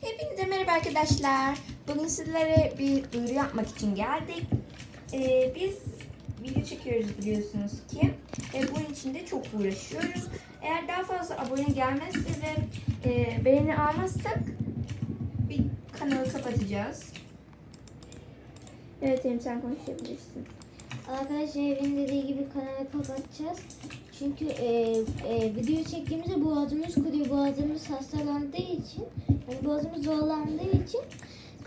Hepinize merhaba arkadaşlar. Bugün sizlere bir duyuru yapmak için geldik. Ee, biz video çekiyoruz biliyorsunuz ki. Ve bunun için de çok uğraşıyoruz. Eğer daha fazla abone gelmezse ve e, beğeni almazsak bir kanalı kapatacağız. Evet Elim sen konuşabilirsin. Arkadaşlar evin dediği gibi kanalı kapatacağız. Çünkü e, e, video çektiğimizde boğazımız kuruyor. Boğazımız hastalandığı için, yani boğazımız zorlandığı için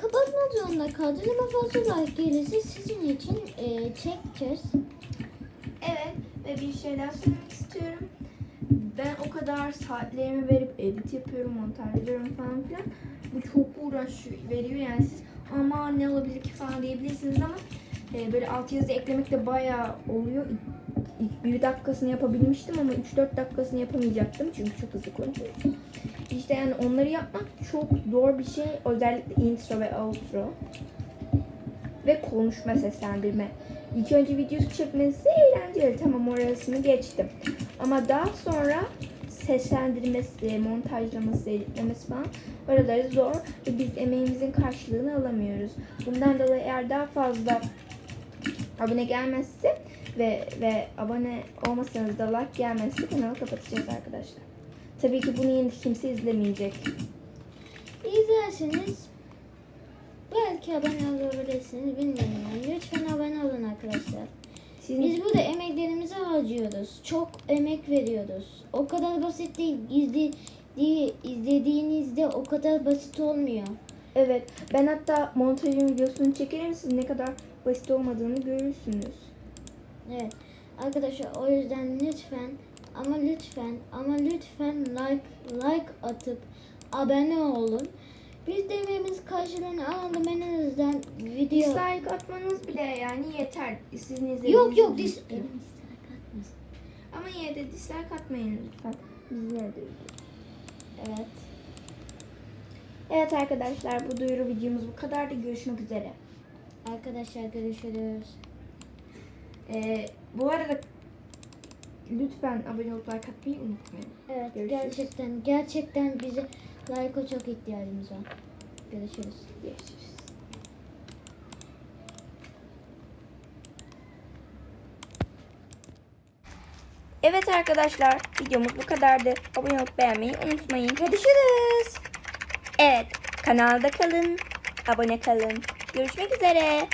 kapatmak zorunda kalacağız. Ama fazla like gelirse sizin için e, çekeceğiz. Evet ve bir şey daha söylemek istiyorum. Ben o kadar saatlerimi verip edit yapıyorum, montaj ediyorum falan filan. Bu çok uğraş veriyor yani siz ama ne olabilir ki falan diyebilirsiniz ama e, böyle alt yazı eklemek de bayağı oluyor. İlk, ilk bir dakikasını yapabilmiştim ama 3-4 dakikasını yapamayacaktım çünkü çok hızlı konuşuyorum. İşte yani onları yapmak çok zor bir şey. Özellikle intro ve outro ve konuşma seslendirme. İlk önce videosu çekmesi eğlenceli. Tamam orasını geçtim. Ama daha sonra seslendirmesi, montajlaması, editlemesi falan oraları zor ve biz emeğimizin karşılığını alamıyoruz. Bundan dolayı eğer daha fazla abone gelmezse ve ve abone olmasanız da like gelmezse kanalı kapatacağız arkadaşlar. Tabii ki bunu yine kimse izlemeyecek. İzlerseniz belki abone olabilirsiniz. Bilmiyorum. Yani. Lütfen abone olun arkadaşlar. Sizin Biz burada emeklerimizi harcıyoruz. Çok emek veriyoruz. O kadar basit değil. İzle, diye- izlediğinizde o kadar basit olmuyor. Evet, ben hatta montajın videosunu çekerim. Siz ne kadar basit olmadığını görürsünüz. Evet. Arkadaşlar o yüzden lütfen ama lütfen ama lütfen like like atıp abone olun. Biz de emeğimiz karşılığını alalım en azından video. Dislike atmanız bile yani yeter. Sizin izlediğiniz Yok yok dis Ama yine de dislike atmayın lütfen. Bizler de Evet. Evet arkadaşlar bu duyuru videomuz bu kadardı. Görüşmek üzere. Arkadaşlar görüşürüz. Ee, bu arada lütfen abone olup like atmayı unutmayın. Evet Görüşürüz. gerçekten gerçekten bize like'a çok ihtiyacımız var. Görüşürüz. Görüşürüz. Evet arkadaşlar videomuz bu kadardı. Abone olup beğenmeyi unutmayın. Görüşürüz. Evet kanalda kalın. Abone kalın. Görüşmek üzere.